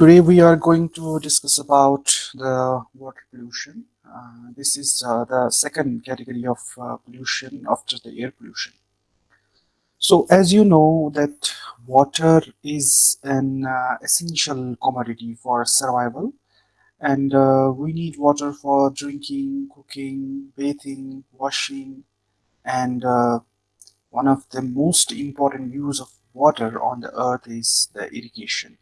Today we are going to discuss about the water pollution. Uh, this is uh, the second category of uh, pollution after the air pollution. So as you know that water is an uh, essential commodity for survival and uh, we need water for drinking, cooking, bathing, washing and uh, one of the most important use of water on the earth is the irrigation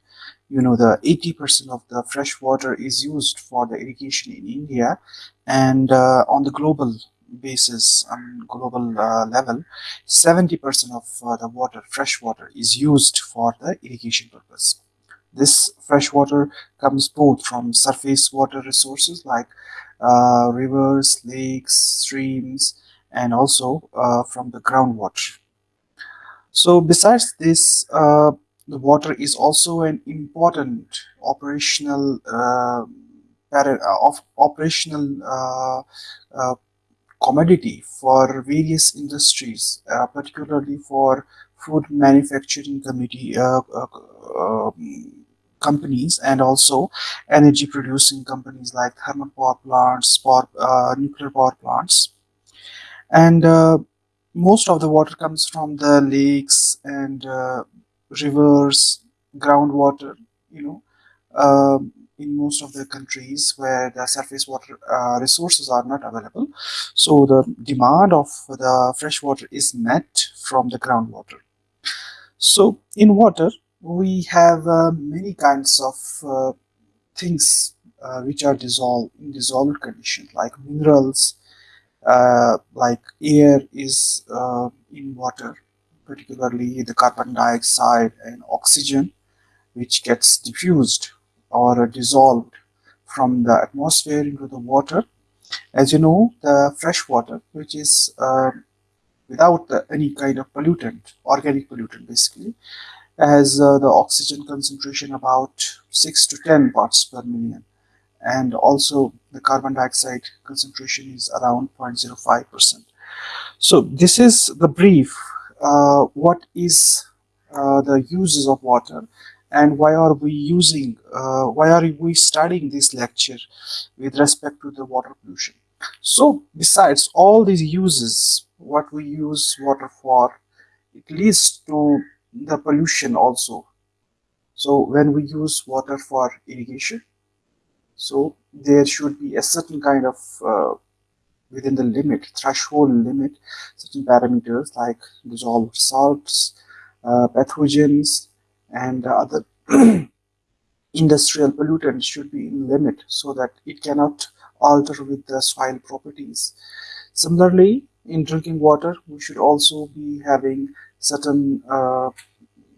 you know the 80% of the fresh water is used for the irrigation in India and uh, on the global basis on global uh, level 70% of uh, the water fresh water is used for the irrigation purpose. This fresh water comes both from surface water resources like uh, rivers lakes streams and also uh, from the groundwater. So besides this uh, the water is also an important operational uh, of operational uh, uh, commodity for various industries, uh, particularly for food manufacturing committee, uh, uh, um, companies and also energy producing companies like thermal power plants, power, nuclear power plants. And most of the water comes from the lakes and rivers, groundwater, you know, um, in most of the countries where the surface water uh, resources are not available. So the demand of the fresh water is met from the groundwater. So in water, we have uh, many kinds of uh, things uh, which are dissolved in dissolved condition like minerals, uh, like air is uh, in water particularly the carbon dioxide and oxygen, which gets diffused or dissolved from the atmosphere into the water. As you know, the fresh water, which is uh, without the, any kind of pollutant, organic pollutant basically, has uh, the oxygen concentration about 6 to 10 parts per million and also the carbon dioxide concentration is around 0.05 percent so this is the brief uh, what is uh, the uses of water and why are we using uh, why are we studying this lecture with respect to the water pollution? So besides all these uses what we use water for it leads to the pollution also. So when we use water for irrigation so there should be a certain kind of uh, within the limit, threshold limit, certain parameters like dissolved salts, uh, pathogens, and other industrial pollutants should be in limit so that it cannot alter with the soil properties. Similarly, in drinking water, we should also be having certain uh,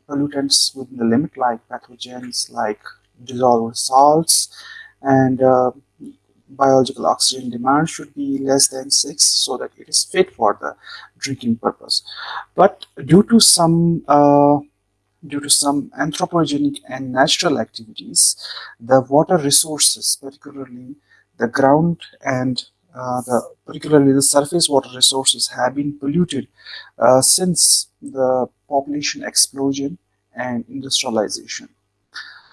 pollutants within the limit like pathogens, like dissolved salts, and uh, biological oxygen demand should be less than 6 so that it is fit for the drinking purpose. But due to some uh, due to some anthropogenic and natural activities the water resources particularly the ground and uh, the particularly the surface water resources have been polluted uh, since the population explosion and industrialization.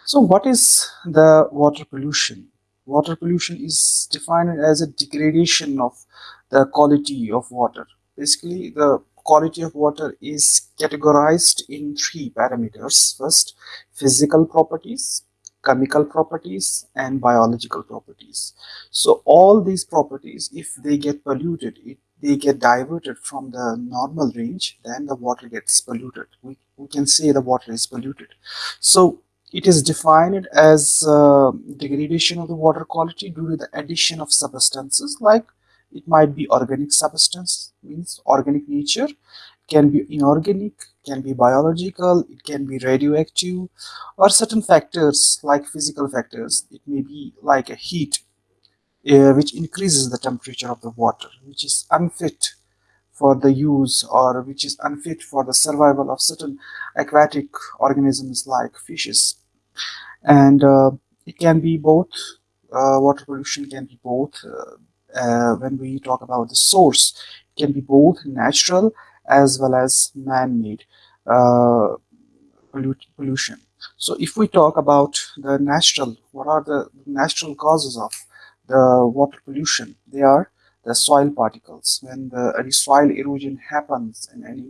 So what is the water pollution Water pollution is defined as a degradation of the quality of water. Basically, the quality of water is categorized in three parameters. First, physical properties, chemical properties, and biological properties. So all these properties, if they get polluted, it, they get diverted from the normal range, then the water gets polluted. We, we can say the water is polluted. So it is defined as uh, degradation of the water quality due to the addition of substances like it might be organic substance, means organic nature, can be inorganic, can be biological, it can be radioactive, or certain factors like physical factors. It may be like a heat, uh, which increases the temperature of the water, which is unfit for the use or which is unfit for the survival of certain aquatic organisms like fishes and uh, it can be both uh, water pollution can be both uh, uh, when we talk about the source it can be both natural as well as man-made pollution So if we talk about the natural, what are the natural causes of the water pollution? They are the soil particles. When the any soil erosion happens in any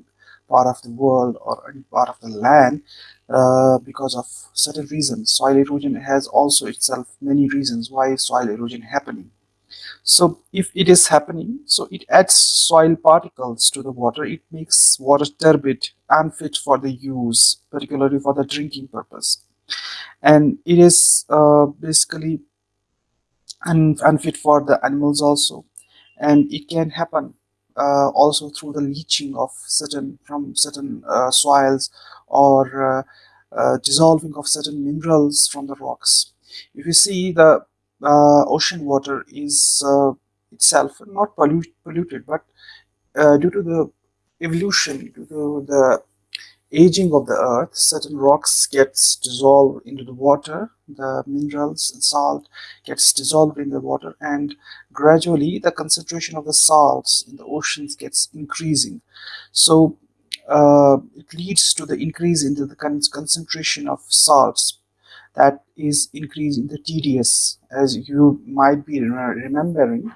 part of the world or any part of the land, uh, because of certain reasons, soil erosion has also itself many reasons why soil erosion happening. So if it is happening, so it adds soil particles to the water. It makes water turbid, unfit for the use, particularly for the drinking purpose. And it is uh, basically un unfit for the animals also. And it can happen uh, also through the leaching of certain from certain uh, soils or uh, uh, dissolving of certain minerals from the rocks. If you see the uh, ocean water is uh, itself not pollute, polluted but uh, due to the evolution due to the aging of the earth certain rocks gets dissolved into the water the minerals and salt gets dissolved in the water and gradually the concentration of the salts in the oceans gets increasing so uh, it leads to the increase in the concentration of salts that is increasing the TDS. As you might be remembering,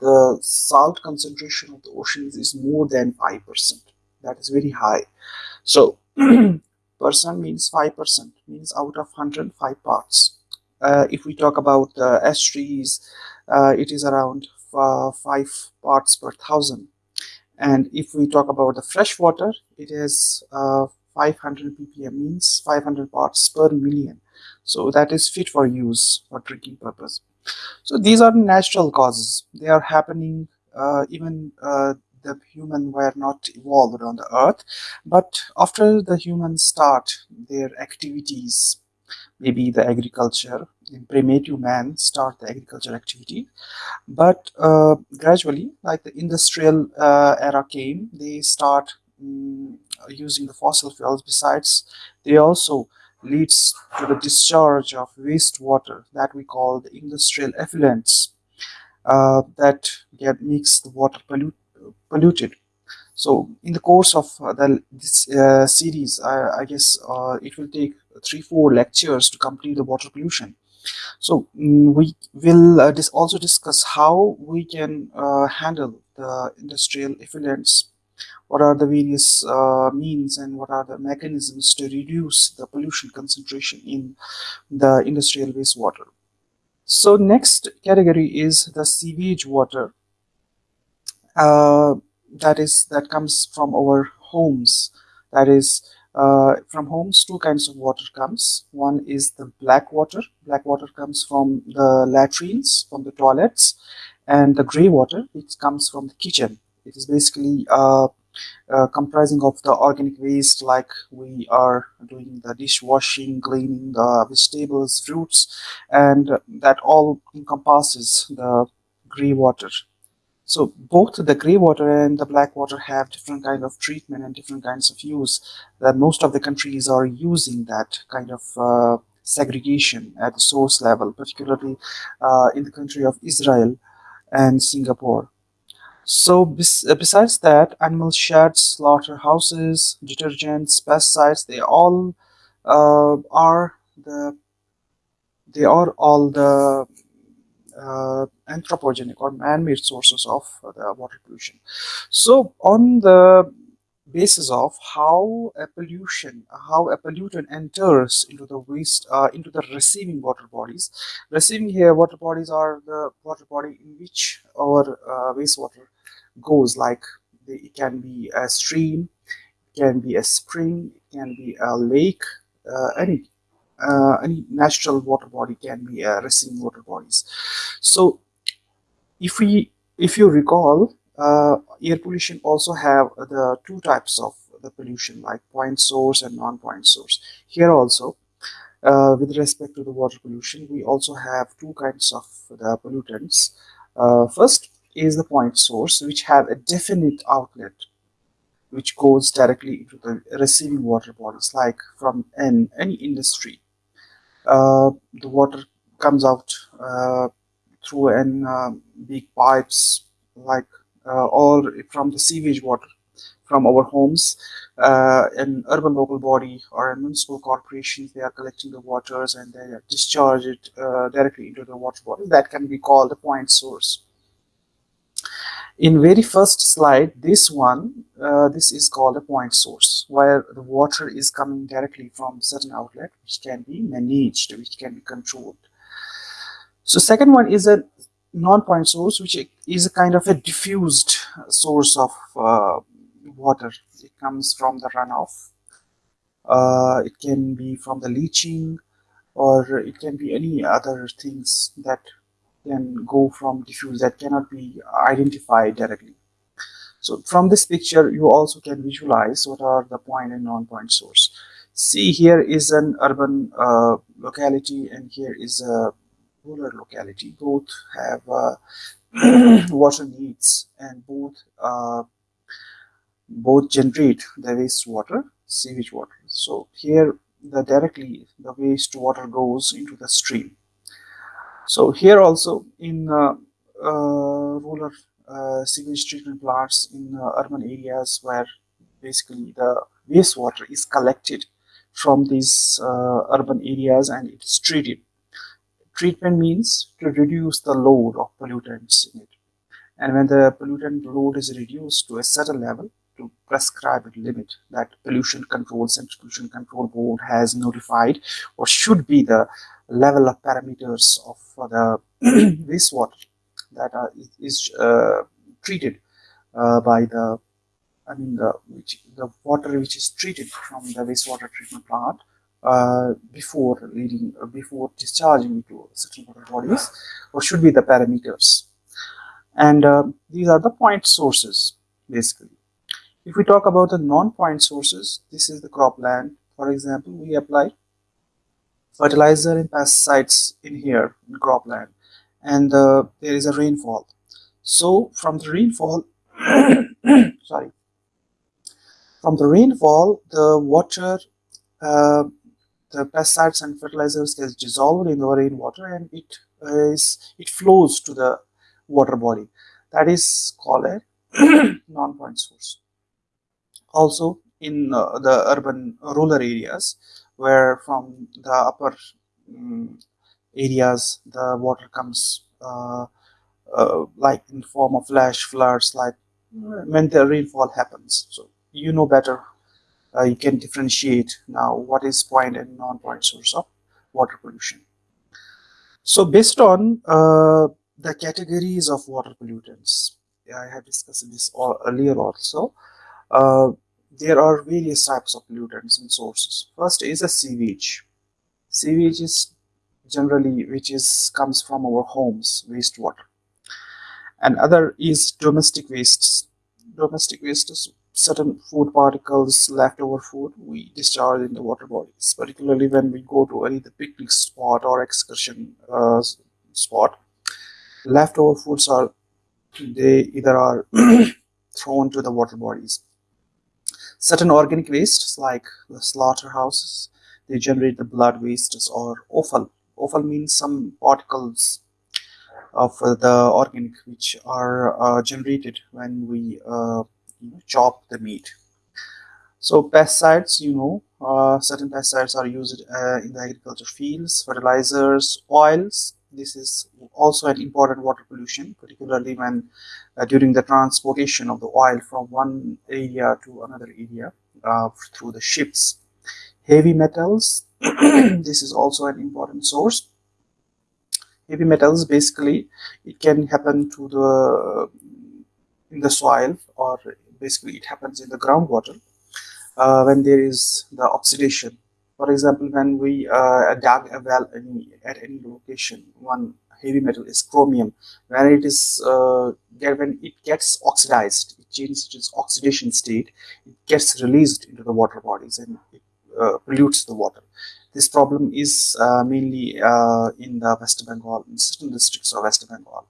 the salt concentration of the oceans is more than 5%. That is very high. So, percent means 5%, means out of 105 parts. Uh, if we talk about the estuaries, uh, it is around uh, 5 parts per thousand. And if we talk about the fresh water, it is uh, 500 ppm, means 500 parts per million so that is fit for use for drinking purpose so these are natural causes they are happening uh, even uh, the human were not evolved on the earth but after the humans start their activities maybe the agriculture in primitive man start the agriculture activity. But uh, gradually like the industrial uh, era came they start um, using the fossil fuels. Besides they also leads to the discharge of wastewater that we call the industrial effluents uh, that get makes the water pollute, polluted. So in the course of uh, the, this uh, series, I, I guess uh, it will take three, four lectures to complete the water pollution. So mm, we will uh, also discuss how we can uh, handle the industrial effluents what are the various uh, means and what are the mechanisms to reduce the pollution concentration in the industrial wastewater. So next category is the sewage water uh, that is that comes from our homes. That is uh, from homes two kinds of water comes. One is the black water. Black water comes from the latrines from the toilets and the gray water which comes from the kitchen. It is basically uh, uh, comprising of the organic waste like we are doing the dishwashing, cleaning the vegetables, fruits, and that all encompasses the gray water. So both the gray water and the black water have different kind of treatment and different kinds of use. That most of the countries are using that kind of uh, segregation at the source level, particularly uh, in the country of Israel and Singapore. So bes uh, besides that, animal sheds, slaughterhouses, detergents, pesticides, they all uh, are the they are all the anthropogenic or man-made sources of the water pollution. So on the basis of how a pollution, how a pollutant enters into the waste, uh, into the receiving water bodies. Receiving here water bodies are the water body in which our uh, wastewater goes like it can be a stream it can be a spring it can be a lake uh, any uh, any natural water body can be a receiving water bodies. So if we if you recall uh, air pollution also have the two types of the pollution like point source and non-point source. Here also uh, with respect to the water pollution we also have two kinds of the pollutants. Uh, first is the point source which have a definite outlet which goes directly into the receiving water bodies like from an, any industry. uh, the water comes out uh, through an uh, big pipes like uh, or from the sewage water from our homes. Uh, an urban local body or a municipal corporation they are collecting the waters and they discharge it uh, directly into the water body. That can be called a point source in very first slide this one uh, this is called a point source where the water is coming directly from certain outlet which can be managed which can be controlled. So second one is a non-point source which is a kind of a diffused source of uh, water. It comes from the runoff. Uh, it can be from the leaching or it can be any other things that can go from diffuse that cannot be identified directly. So from this picture, you also can visualize what are the point and non-point source. See here is an urban uh, locality and here is a rural locality. Both have uh, water needs and both uh, both generate the wastewater, sewage water. So here the directly the wastewater goes into the stream so here also in uh, uh, rural uh, sewage treatment plants in urban areas where basically the wastewater is collected from these urban areas and it is treated. Treatment means to reduce the load of pollutants in it. And when the pollutant load is reduced to a certain level, to prescribed limit that pollution control central pollution control board has notified or should be the level of parameters of the wastewater that are, is uh, treated uh, by the I mean the which the water which is treated from the wastewater treatment plant uh, before leading uh, before discharging to certain water bodies or should be the parameters. And uh, these are the point sources basically. If we talk about the non-point sources this is the cropland. For example we apply fertilizer and pesticides in here in cropland and uh, there is a rainfall. So from the rainfall sorry. From the rainfall the water uh, the pesticides and fertilizers gets dissolved in the rainwater and it is it flows to the water body. That is called a non-point source. Also in uh, the urban rural areas where from the upper um, areas the water comes uh, uh, like in form of flash floods like when the rainfall happens. So you know better uh, you can differentiate now what is point and non-point source of water pollution. So based on uh, the categories of water pollutants i have discussed this all earlier also uh, there are various types of pollutants and sources. First is a sewage. Sewage is generally which is comes from our homes, wastewater. And other is domestic wastes. Domestic waste is certain food particles, leftover food we discharge in the water bodies, particularly when we go to any the picnic spot or excursion uh, spot. Leftover foods are they either are thrown to the water bodies Certain organic wastes like the slaughterhouses, they generate the blood wastes or offal. Offal means some particles of the organic which are uh, generated when we uh, chop the meat. So pesticides, you know, uh, certain pesticides are used uh, in the agriculture fields, fertilizers, oils. This is also an important water pollution, particularly when uh, during the transportation of the oil from one area to another area uh, through the ships. Heavy metals, this is also an important source. Heavy metals basically it can happen to the in the soil or basically it happens in the groundwater uh, when there is the oxidation. For example, when we uh, dug a well any, at any location, one heavy metal is chromium. When it is uh, when it gets oxidized it changes its oxidation state it gets released into the water bodies and it uh, pollutes the water. This problem is uh, mainly uh, in the west bengal in certain districts of west bengal.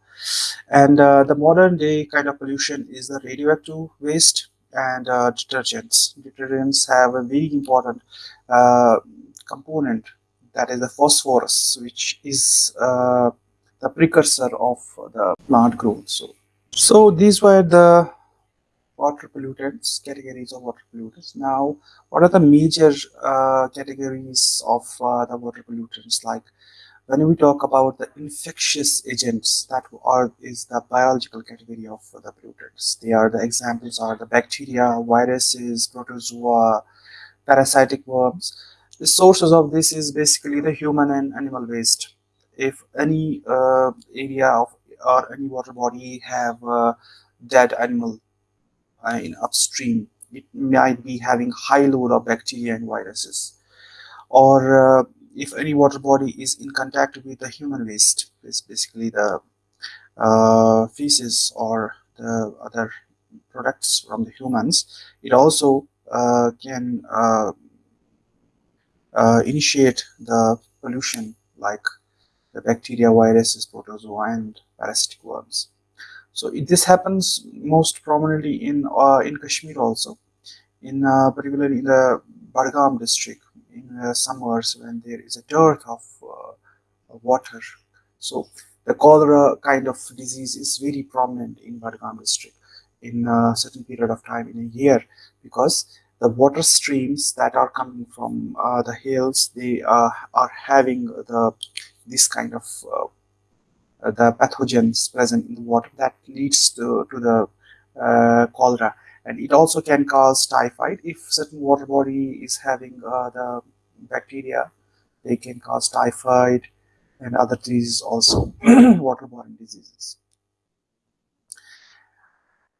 And uh, the modern day kind of pollution is the radioactive waste and uh, detergents. Detergents have a very important component that is the phosphorus which is uh, the precursor of the plant growth. So, so these were the water pollutants, categories of water pollutants. Now, what are the major uh, categories of uh, the water pollutants? Like when we talk about the infectious agents, that are is the biological category of the pollutants. They are the examples are the bacteria, viruses, protozoa, parasitic worms. The sources of this is basically the human and animal waste. If any uh, area of or any water body have a dead animal uh, in upstream, it might be having high load of bacteria and viruses. Or uh, if any water body is in contact with the human waste, it's basically the uh, feces or the other products from the humans, it also can uh, uh, initiate the pollution like the bacteria, viruses, protozoa, and parasitic worms. So it, this happens most prominently in uh, in Kashmir also, in uh, particularly in the Badgam district in summers when there is a dearth of uh, water. So the cholera kind of disease is very prominent in Badgam district in a certain period of time in a year because the water streams that are coming from uh, the hills they uh, are having the this kind of uh, the pathogens present in the water that leads to, to the uh, cholera. And it also can cause typhoid. If certain water body is having uh, the bacteria they can cause typhoid and other diseases also waterborne diseases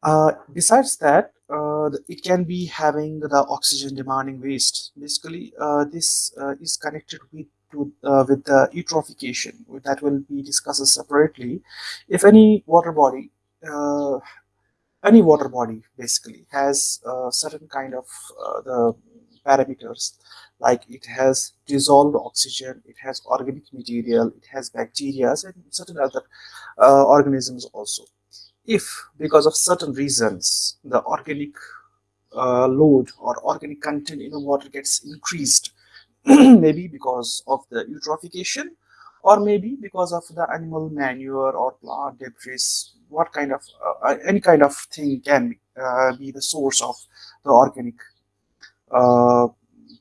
uh, besides that uh, it can be having the oxygen demanding waste. Basically uh, this uh, is connected with to, uh, with the eutrophication that will be discussed separately. If any water body any water body basically has certain kind of the parameters like it has dissolved oxygen it has organic material it has bacteria and certain other organisms also if because of certain reasons the organic uh, load or organic content in the water gets increased maybe because of the eutrophication or maybe because of the animal manure or plant debris what kind of uh, uh, any kind of thing can uh, be the source of the organic uh,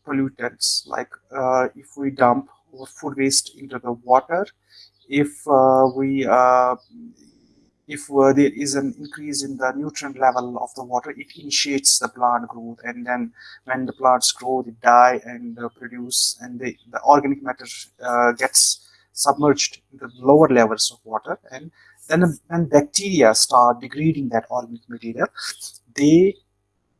pollutants. Like uh, if we dump food waste into the water if we if uh, there is an increase in the nutrient level of the water, it initiates the plant growth. And then when the plants grow, they die and uh, produce, and the organic matter uh, gets submerged in the lower levels of water. And then when bacteria start degrading that organic material, they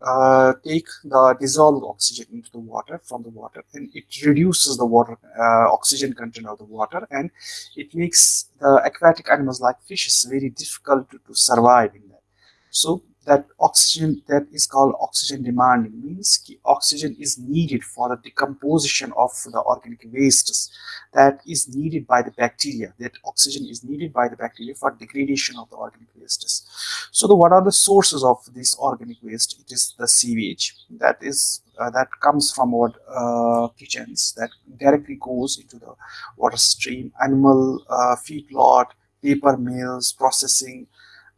uh, take the dissolved oxygen into the water from the water and it reduces the water uh, oxygen content of the water and it makes the aquatic animals like fishes very difficult to, to survive in that. So that oxygen that is called oxygen demanding means oxygen is needed for the decomposition of the organic wastes that is needed by the bacteria that oxygen is needed by the bacteria for degradation of the organic wastes. So the, what are the sources of this organic waste? It is the sewage that is uh, that comes from our uh, kitchens that directly goes into the water stream animal uh, feedlot paper mills processing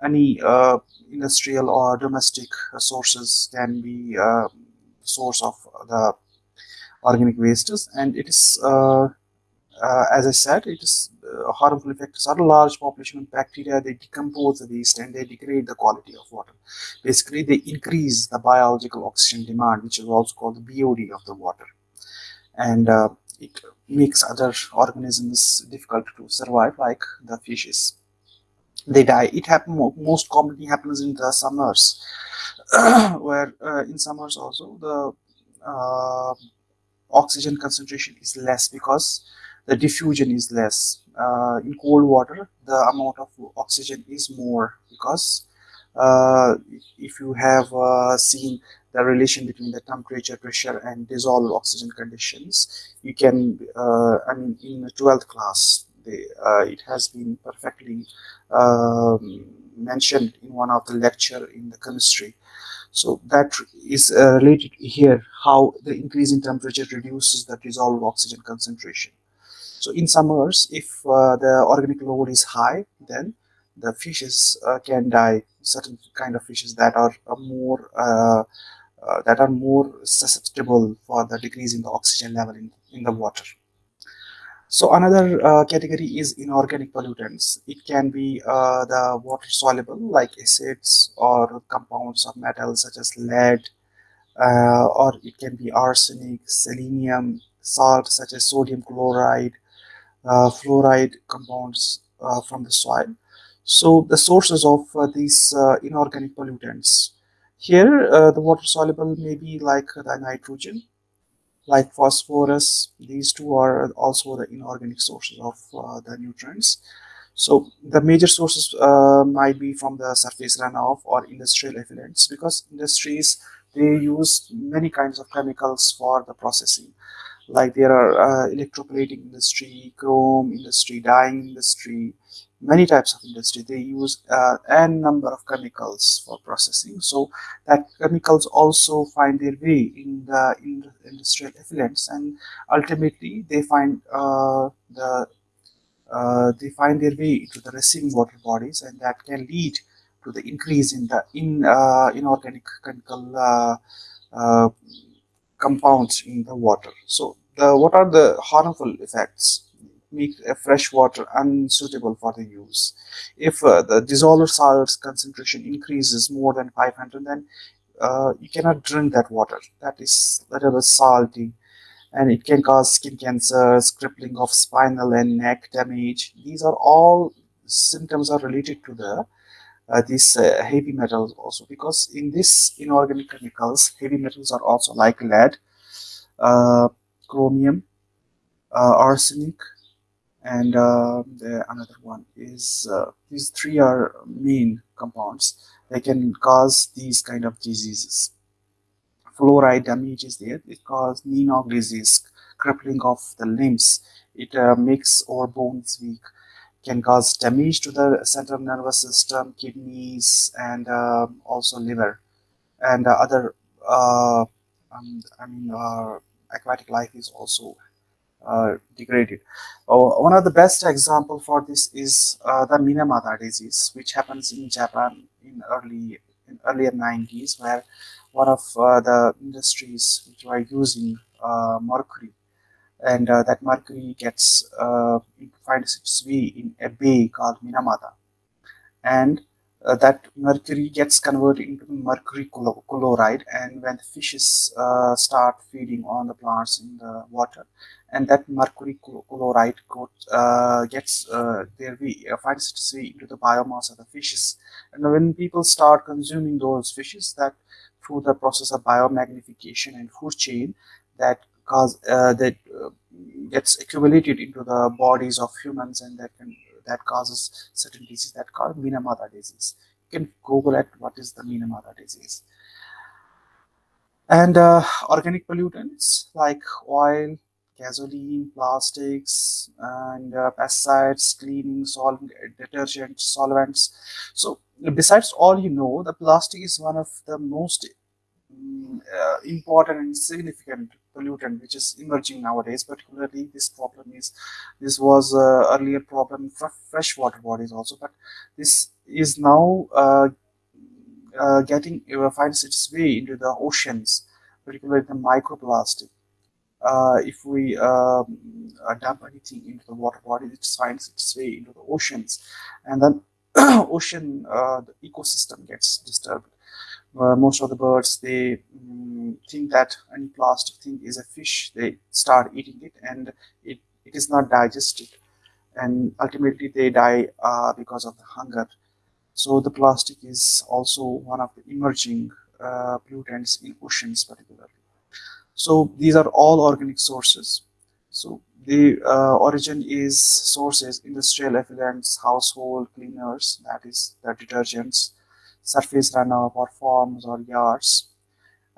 any uh, industrial or domestic sources can be uh, source of the organic wastes. And it is uh, uh, as I said it is uh, harmful effects are a large population of bacteria. They decompose the waste and they degrade the quality of water. Basically they increase the biological oxygen demand which is also called the BOD of the water. And uh, it makes other organisms difficult to survive like the fishes they die. It happen most commonly happens in the summers, where uh, in summers also the uh, oxygen concentration is less because the diffusion is less. Uh, in cold water, the amount of oxygen is more because uh, if you have uh, seen the relation between the temperature, pressure, and dissolved oxygen conditions, you can, uh, I mean, in the 12th class, uh, it has been perfectly mentioned in one of the lecture in the chemistry. So that is uh, related here, how the increase in temperature reduces the dissolved oxygen concentration. So in summers, if uh, the organic load is high, then the fishes uh, can die certain kind of fishes that are more uh, that are more susceptible for the decrease in the oxygen level in, in the water. So another uh, category is inorganic pollutants. It can be uh, the water soluble like acids or compounds of metals such as lead, uh, or it can be arsenic, selenium, salt such as sodium chloride, uh, fluoride compounds uh, from the soil. So the sources of uh, these inorganic pollutants. Here, the water soluble may be like the nitrogen, like phosphorus. These two are also the inorganic sources of uh, the nutrients. So the major sources uh, might be from the surface runoff or industrial effluents because industries they use many kinds of chemicals for the processing like there are uh, electroplating industry chrome industry dyeing industry many types of industry they use uh, n number of chemicals for processing so that chemicals also find their way in the in industrial effluents and ultimately they find uh, the uh, they find their way into the receiving water bodies and that can lead to the increase in the in uh, inorganic chemical uh, uh, compounds in the water. So the what are the harmful effects? Make fresh water unsuitable for the use. If uh, the dissolved salts concentration increases more than 500, then uh, you cannot drink that water. That is little bit salty and it can cause skin cancer, crippling of spinal and neck damage. These are all symptoms are related to the uh, these uh, heavy metals also because in this inorganic chemicals heavy metals are also like lead uh, chromium uh, arsenic and uh, the another one is uh, these three are main compounds. They can cause these kind of diseases. Fluoride damage is there. It causes knee disease crippling of the limbs. It makes our bones weak. Can cause damage to the central nervous system, kidneys, and uh, also liver, and uh, other. Uh, um, I mean, uh, aquatic life is also uh, degraded. Oh, one of the best example for this is uh, the Minamata disease, which happens in Japan in early in earlier 90s, where one of the industries which were using mercury and uh, that mercury gets uh, finds its way in a bay called Minamata, and uh, that mercury gets converted into mercury chloride, and when the fishes uh, start feeding on the plants in the water, and that mercury chloride uh, gets uh, their way finds its way into the biomass of the fishes, and when people start consuming those fishes, that through the process of biomagnification and food chain, that cause uh, that uh, gets accumulated into the bodies of humans and that can that causes certain disease that called Minamata disease. You can Google it. What is the Minamata disease? And uh, organic pollutants like oil, gasoline, plastics, and uh, pesticides, cleaning, solvent, detergent, solvents. So besides all you know, the plastic is one of the most um, uh, important and significant pollutant which is emerging nowadays particularly this problem is this was uh, earlier problem for freshwater bodies also but this is now uh, uh, getting finds its way into the oceans particularly the microplastic uh, if we um, uh, dump anything into the water body it finds its way into the oceans and then ocean the ecosystem gets disturbed most of the birds they um, think that any plastic thing is a fish. They start eating it and it, it is not digested. And ultimately they die uh, because of the hunger. So the plastic is also one of the emerging uh, pollutants in oceans particularly. So these are all organic sources. So the uh, origin is sources industrial effluents household cleaners that is the detergents surface runoff or farms or yards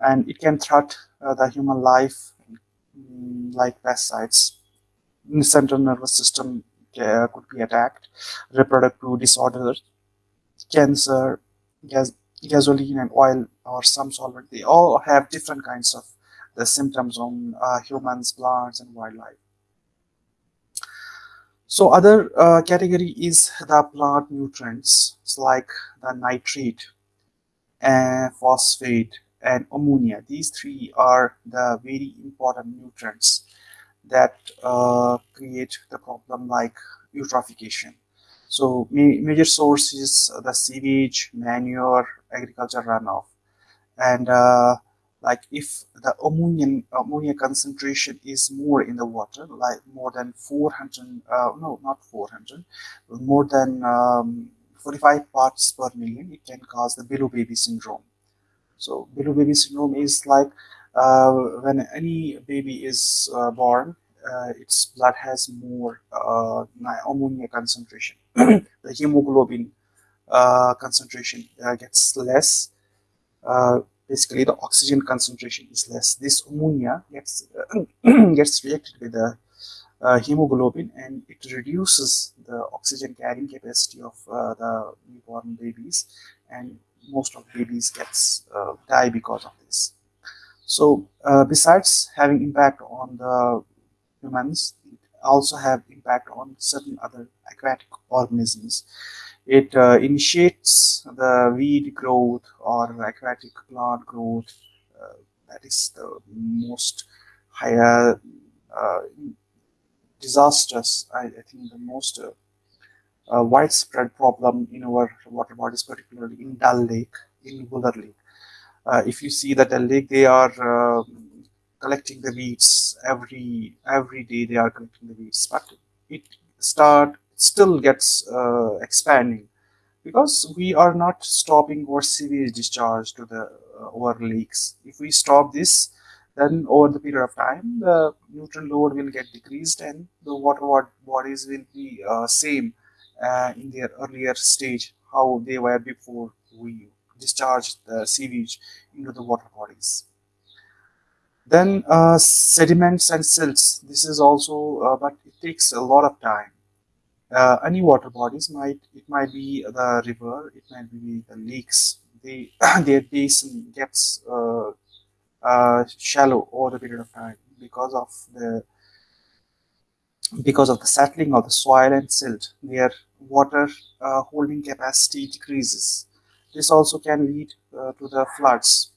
and it can threat uh, the human life um, like pesticides. The central nervous system uh, could be attacked. Reproductive disorders cancer gas gasoline and oil or some solvent they all have different kinds of the symptoms on uh, humans plants and wildlife So other uh, category is the plant nutrients. It's like the nitrate and phosphate and ammonia. These three are the very important nutrients that uh, create the problem like eutrophication. So ma major source is the sewage, manure, agriculture runoff, and uh, like if the ammonia ammonia concentration is more in the water, like more than 400, uh, no, not 400, more than um, 45 parts per million, it can cause the blue baby syndrome. So blue baby syndrome is like uh, when any baby is uh, born, uh, its blood has more uh, ammonia concentration. the hemoglobin uh, concentration uh, gets less. Basically, the oxygen concentration is less. This ammonia gets gets reacted with the hemoglobin, and it reduces the oxygen carrying capacity of the newborn babies, and most of babies gets uh, die because of this. So uh, besides having impact on the humans, it also have impact on certain other aquatic organisms. It uh, initiates the weed growth or aquatic plant growth. Uh, that is the most higher uh, disastrous, I, I, think the most uh, a widespread problem in our water bodies, particularly in Dal Lake, in Wular Lake. Uh, if you see that Dal Lake, they are uh, collecting the weeds every every day. They are collecting the weeds, but it start still gets uh, expanding because we are not stopping our sewage discharge to the uh, our lakes. If we stop this, then over the period of time, the nutrient load will get decreased and the water bodies will be uh, same uh, in their earlier stage how they were before we discharged the sewage into the water bodies. Then uh, sediments and silts. This is also, uh, but it takes a lot of time. Uh, any water bodies might it might be the river, it might be the lakes. They their basin gets uh, uh, shallow over the period of time because of the because of the settling of the soil and silt, their water uh, holding capacity decreases. This also can lead uh, to the floods.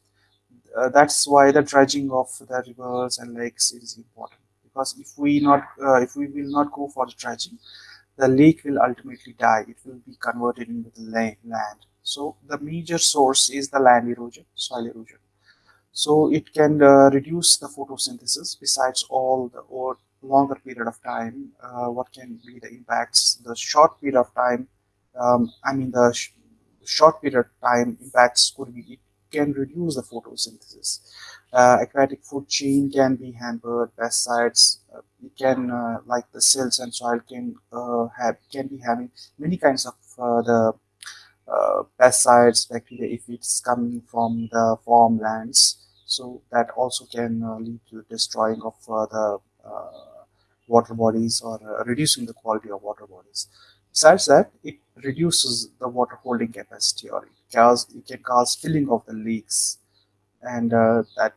Uh, that's why the dredging of the rivers and lakes is important. Because if we not, if we will not go for the dredging, the lake will ultimately die. It will be converted into the land. So the major source is the land erosion, soil erosion. So it can uh, reduce the photosynthesis besides all the or longer period of time, uh, what can be the impacts? The short period of time, um, I mean the sh short period of time impacts could be, it can reduce the photosynthesis. Uh, aquatic food chain can be hampered, pesticides, uh, can, uh, like the cells and soil can uh, have, can be having many kinds of uh, the pesticides, bacteria, if it's coming from the farmlands. So that also can lead to destroying of the water bodies or uh, reducing the quality of water bodies. Besides that, it reduces the water holding capacity or it, cause, it can cause filling of the leaks and uh, that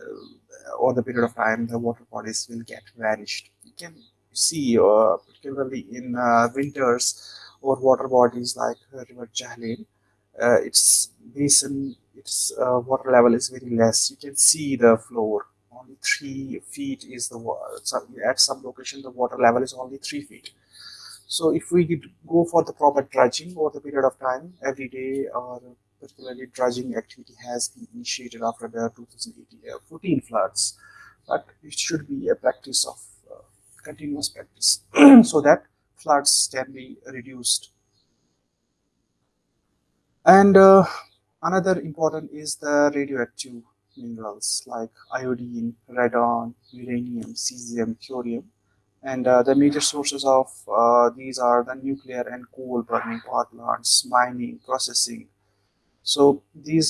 uh, over the period of time the water bodies will get vanished. You can see uh, particularly in uh, winters or water bodies like River Jhelum, uh, its basin, its water level is very less. You can see the floor only three feet is the water. At some location, the water level is only three feet. So if we did go for the proper dredging over the period of time, every day or particularly dredging activity has been initiated after the 2014 floods, but it should be a practice of uh, continuous practice so that floods can be reduced. And uh, another important is the radioactive minerals like iodine, radon, uranium, cesium, thorium. And uh, the major sources of uh, these are the nuclear and coal burning power plants, mining, processing. So these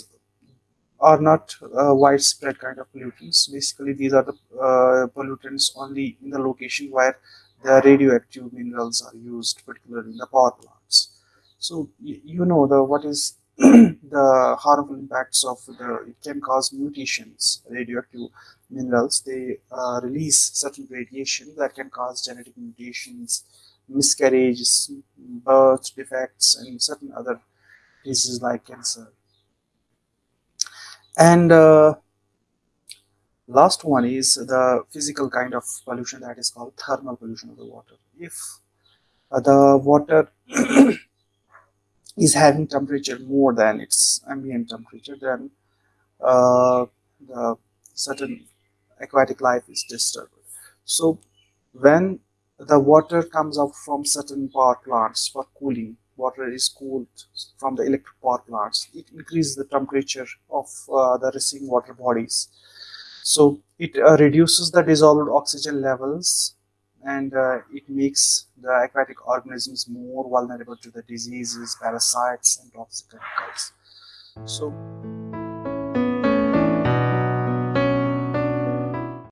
are not uh, widespread kind of pollutants. Basically, these are the uh, pollutants only in the location where the radioactive minerals are used, particularly in the power plants. So you know the what is the harmful impacts of the it can cause mutations radioactive minerals they uh, release certain radiation that can cause genetic mutations miscarriages, birth defects, and certain other diseases like cancer. And uh, last one is the physical kind of pollution that is called thermal pollution of the water. If uh, the water is having temperature more than its ambient temperature, then uh, the certain aquatic life is disturbed. So when the water comes out from certain power plants for cooling, water is cooled from the electric power plants, it increases the temperature of uh, the receiving water bodies. So it uh, reduces the dissolved oxygen levels and uh, it makes the aquatic organisms more vulnerable to the diseases, parasites and toxic chemicals. So